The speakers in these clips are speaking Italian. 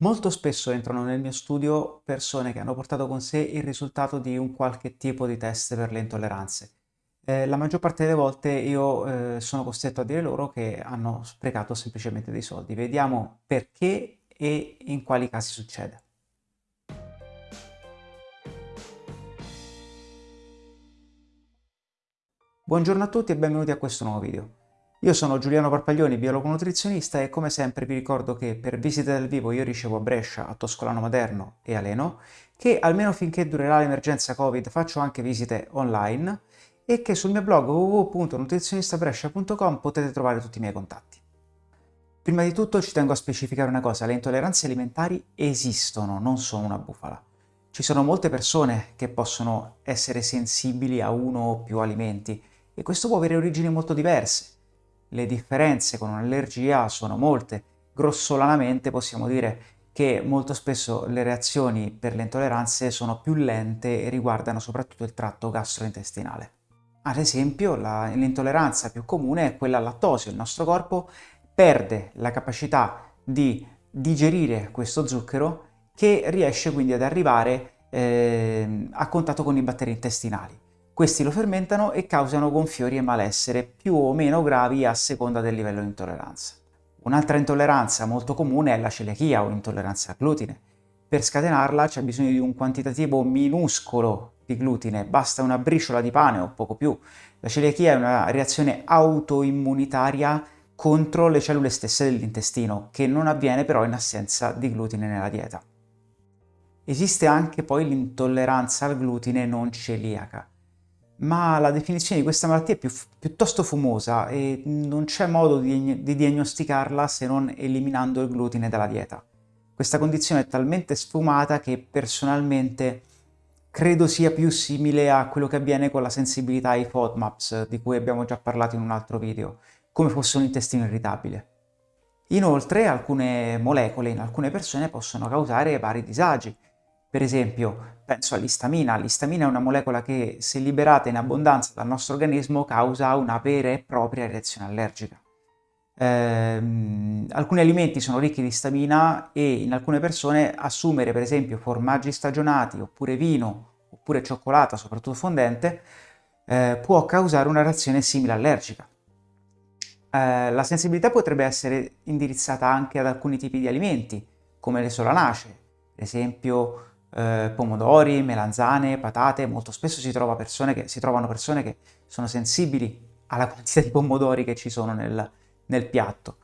Molto spesso entrano nel mio studio persone che hanno portato con sé il risultato di un qualche tipo di test per le intolleranze. Eh, la maggior parte delle volte io eh, sono costretto a dire loro che hanno sprecato semplicemente dei soldi. Vediamo perché e in quali casi succede. Buongiorno a tutti e benvenuti a questo nuovo video. Io sono Giuliano Parpaglioni, biologo nutrizionista e come sempre vi ricordo che per visite dal vivo io ricevo a Brescia, a Toscolano Maderno e a Leno, che almeno finché durerà l'emergenza Covid faccio anche visite online e che sul mio blog www.nutrizionistabrescia.com potete trovare tutti i miei contatti. Prima di tutto ci tengo a specificare una cosa, le intolleranze alimentari esistono, non sono una bufala. Ci sono molte persone che possono essere sensibili a uno o più alimenti e questo può avere origini molto diverse le differenze con un'allergia sono molte. Grossolanamente possiamo dire che molto spesso le reazioni per le intolleranze sono più lente e riguardano soprattutto il tratto gastrointestinale. Ad esempio, l'intolleranza più comune è quella al lattosio. Il nostro corpo perde la capacità di digerire questo zucchero che riesce quindi ad arrivare eh, a contatto con i batteri intestinali. Questi lo fermentano e causano gonfiori e malessere più o meno gravi a seconda del livello di intolleranza. Un'altra intolleranza molto comune è la celiachia o intolleranza al glutine. Per scatenarla c'è bisogno di un quantitativo minuscolo di glutine, basta una briciola di pane o poco più. La celiachia è una reazione autoimmunitaria contro le cellule stesse dell'intestino, che non avviene però in assenza di glutine nella dieta. Esiste anche poi l'intolleranza al glutine non celiaca ma la definizione di questa malattia è più, piuttosto fumosa e non c'è modo di, di, diagnosticarla se non eliminando il glutine dalla dieta. Questa condizione è talmente sfumata che personalmente credo sia più simile a quello che avviene con la sensibilità ai FODMAPs, di cui abbiamo già parlato in un altro video, come fosse un intestino irritabile. Inoltre alcune molecole in alcune persone possono causare vari disagi, per esempio, penso all'istamina. L'istamina è una molecola che, se liberata in abbondanza dal nostro organismo, causa una vera e propria reazione allergica. Eh, alcuni alimenti sono ricchi di istamina e in alcune persone assumere, per esempio, formaggi stagionati, oppure vino, oppure cioccolata, soprattutto fondente, eh, può causare una reazione simile allergica. Eh, la sensibilità potrebbe essere indirizzata anche ad alcuni tipi di alimenti, come le solanacee, per esempio eh, pomodori, melanzane, patate, molto spesso si, trova persone che, si trovano persone che sono sensibili alla quantità di pomodori che ci sono nel, nel piatto.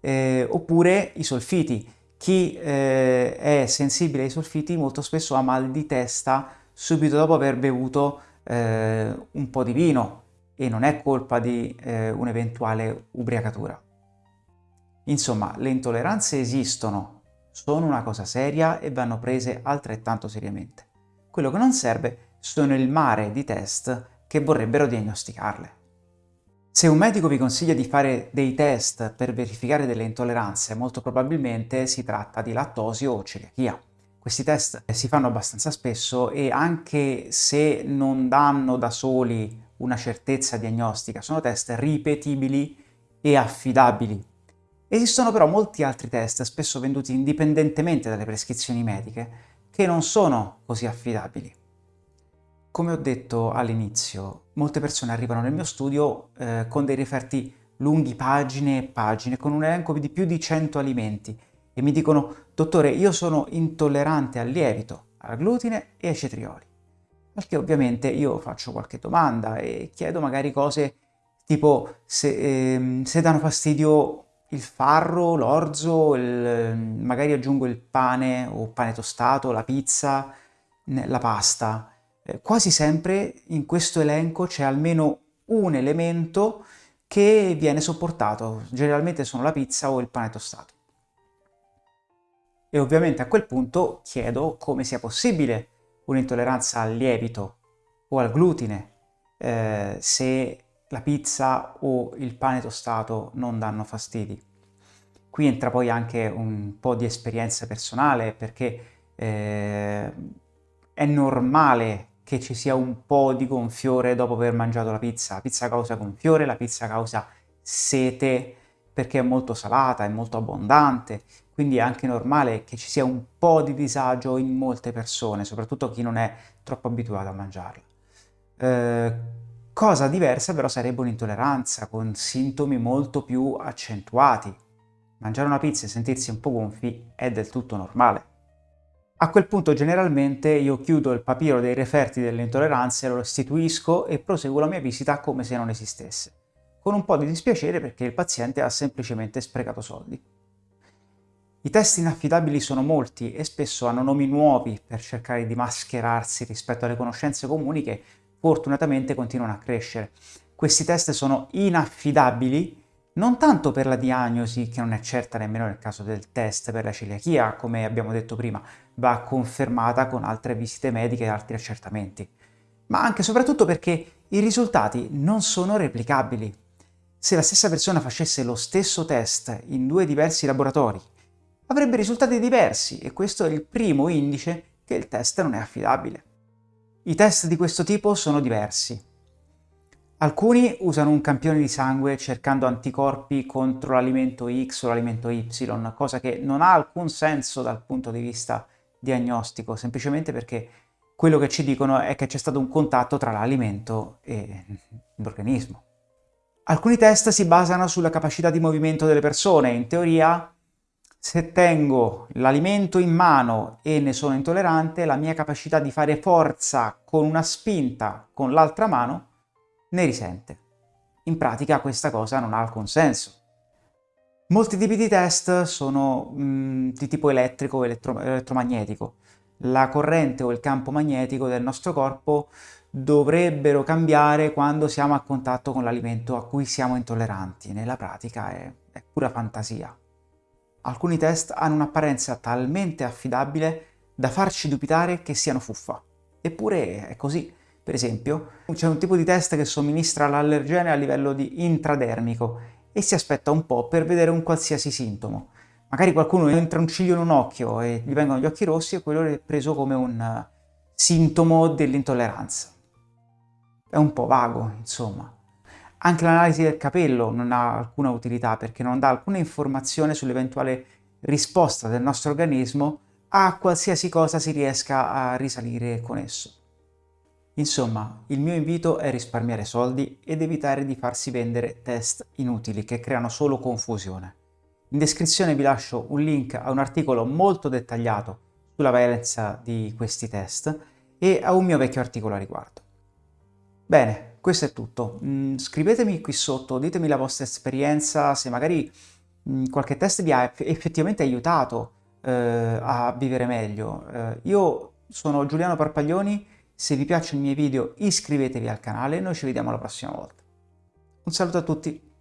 Eh, oppure i solfiti. Chi eh, è sensibile ai solfiti molto spesso ha mal di testa subito dopo aver bevuto eh, un po' di vino e non è colpa di eh, un'eventuale ubriacatura. Insomma, le intolleranze esistono, sono una cosa seria e vanno prese altrettanto seriamente. Quello che non serve sono il mare di test che vorrebbero diagnosticarle. Se un medico vi consiglia di fare dei test per verificare delle intolleranze, molto probabilmente si tratta di lattosio o celiachia. Questi test si fanno abbastanza spesso e anche se non danno da soli una certezza diagnostica, sono test ripetibili e affidabili Esistono però molti altri test, spesso venduti indipendentemente dalle prescrizioni mediche, che non sono così affidabili. Come ho detto all'inizio, molte persone arrivano nel mio studio eh, con dei referti lunghi pagine e pagine, con un elenco di più di 100 alimenti, e mi dicono «Dottore, io sono intollerante al lievito, al glutine e ai cetrioli». Al che ovviamente io faccio qualche domanda e chiedo magari cose tipo se, eh, se danno fastidio il farro, l'orzo, magari aggiungo il pane o pane tostato, la pizza, la pasta. Eh, quasi sempre in questo elenco c'è almeno un elemento che viene sopportato, generalmente sono la pizza o il pane tostato. E ovviamente a quel punto chiedo come sia possibile un'intolleranza al lievito o al glutine eh, se la pizza o il pane tostato non danno fastidi. Qui entra poi anche un po' di esperienza personale perché eh, è normale che ci sia un po' di gonfiore dopo aver mangiato la pizza. La pizza causa gonfiore, la pizza causa sete perché è molto salata, è molto abbondante, quindi è anche normale che ci sia un po' di disagio in molte persone, soprattutto chi non è troppo abituato a mangiarla. Eh, cosa diversa però sarebbe un'intolleranza con sintomi molto più accentuati. Mangiare una pizza e sentirsi un po' gonfi è del tutto normale. A quel punto generalmente io chiudo il papiro dei referti delle intolleranze, lo restituisco e proseguo la mia visita come se non esistesse, con un po' di dispiacere perché il paziente ha semplicemente sprecato soldi. I test inaffidabili sono molti e spesso hanno nomi nuovi per cercare di mascherarsi rispetto alle conoscenze comuni che fortunatamente continuano a crescere. Questi test sono inaffidabili non tanto per la diagnosi, che non è certa nemmeno nel caso del test per la celiachia, come abbiamo detto prima, va confermata con altre visite mediche e altri accertamenti, ma anche e soprattutto perché i risultati non sono replicabili. Se la stessa persona facesse lo stesso test in due diversi laboratori, avrebbe risultati diversi e questo è il primo indice che il test non è affidabile. I test di questo tipo sono diversi. Alcuni usano un campione di sangue cercando anticorpi contro l'alimento X o l'alimento Y, cosa che non ha alcun senso dal punto di vista diagnostico, semplicemente perché quello che ci dicono è che c'è stato un contatto tra l'alimento e l'organismo. Alcuni test si basano sulla capacità di movimento delle persone, in teoria se tengo l'alimento in mano e ne sono intollerante, la mia capacità di fare forza con una spinta con l'altra mano ne risente. In pratica questa cosa non ha alcun senso. Molti tipi di test sono mh, mm, di tipo elettrico o elettro elettromagnetico. La corrente o il campo magnetico del nostro corpo dovrebbero cambiare quando siamo a contatto con l'alimento a cui siamo intolleranti. Nella pratica è, è pura fantasia. Alcuni test hanno un'apparenza talmente affidabile da farci dubitare che siano fuffa. Eppure è così. Per esempio, c'è un tipo di test che somministra l'allergene a livello di intradermico e si aspetta un po' per vedere un qualsiasi sintomo. Magari qualcuno entra un ciglio in un occhio e gli vengono gli occhi rossi e quello è preso come un eh, sintomo dell'intolleranza. È un po' vago, insomma. Anche l'analisi del capello non ha alcuna utilità perché non dà alcuna informazione sull'eventuale risposta del nostro organismo a qualsiasi cosa si riesca a risalire con esso. Insomma, il mio invito è risparmiare soldi ed evitare di farsi vendere test inutili che creano solo confusione. In descrizione vi lascio un link a un articolo molto dettagliato sulla valenza di questi test e a un mio vecchio articolo a riguardo. Bene, questo è tutto. Mm, scrivetemi qui sotto, ditemi la vostra esperienza, se magari mm, qualche test vi ha effettivamente aiutato eh, a vivere meglio. Eh, io sono Giuliano Parpaglioni se vi piacciono i miei video iscrivetevi al canale e noi ci vediamo la prossima volta. Un saluto a tutti!